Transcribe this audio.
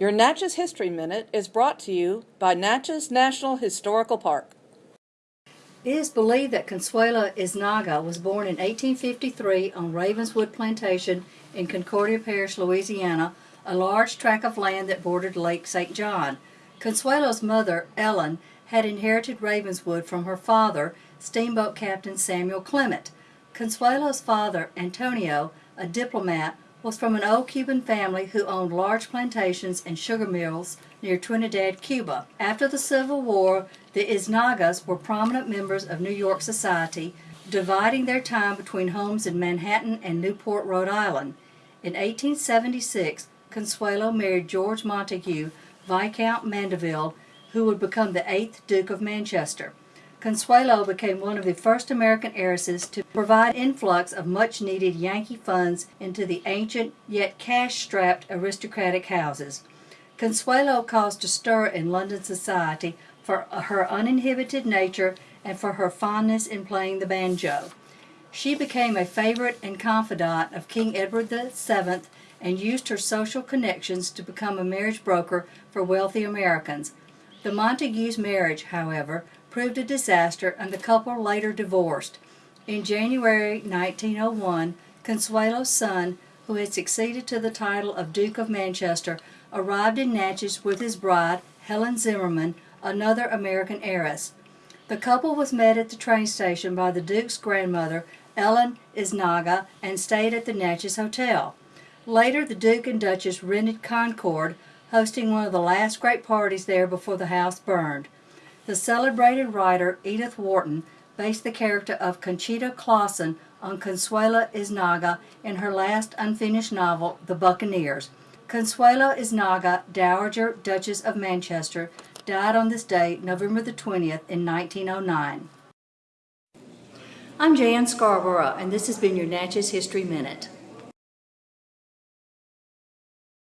Your Natchez History Minute is brought to you by Natchez National Historical Park. It is believed that Consuelo Yznaga was born in 1853 on Ravenswood Plantation in Concordia Parish, Louisiana, a large tract of land that bordered Lake St. John. Consuelo's mother, Ellen, had inherited Ravenswood from her father, steamboat captain Samuel Clement. Consuelo's father, Antonio, a diplomat, was from an old Cuban family who owned large plantations and sugar mills near Trinidad, Cuba. After the Civil War, the Yznagas were prominent members of New York society, dividing their time between homes in Manhattan and Newport, Rhode Island. In 1876, Consuelo married George Montagu, Viscount Mandeville, who would become the eighth Duke of Manchester. Consuelo became one of the first American heiresses to provide influx of much needed Yankee funds into the ancient yet cash-strapped aristocratic houses. Consuelo caused a stir in London society for her uninhibited nature and for her fondness in playing the banjo. She became a favorite and confidant of King Edward VII and used her social connections to become a marriage broker for wealthy Americans. The Montagus' marriage, however, proved a disaster and the couple later divorced. In January 1901, Consuelo's son, who had succeeded to the title of Duke of Manchester, arrived in Natchez with his bride, Helen Zimmerman, another American heiress. The couple was met at the train station by the Duke's grandmother, Ellen Yznaga, and stayed at the Natchez Hotel. Later, the Duke and Duchess rented Concord, hosting one of the last great parties there before the house burned. The celebrated writer Edith Wharton based the character of Conchita Closson on Consuelo Yznaga in her last unfinished novel, The Buccaneers. Consuelo Yznaga, Dowager Duchess of Manchester, died on this day, November the 20th, in 1909. I'm Jan Scarborough, and this has been your Natchez History Minute.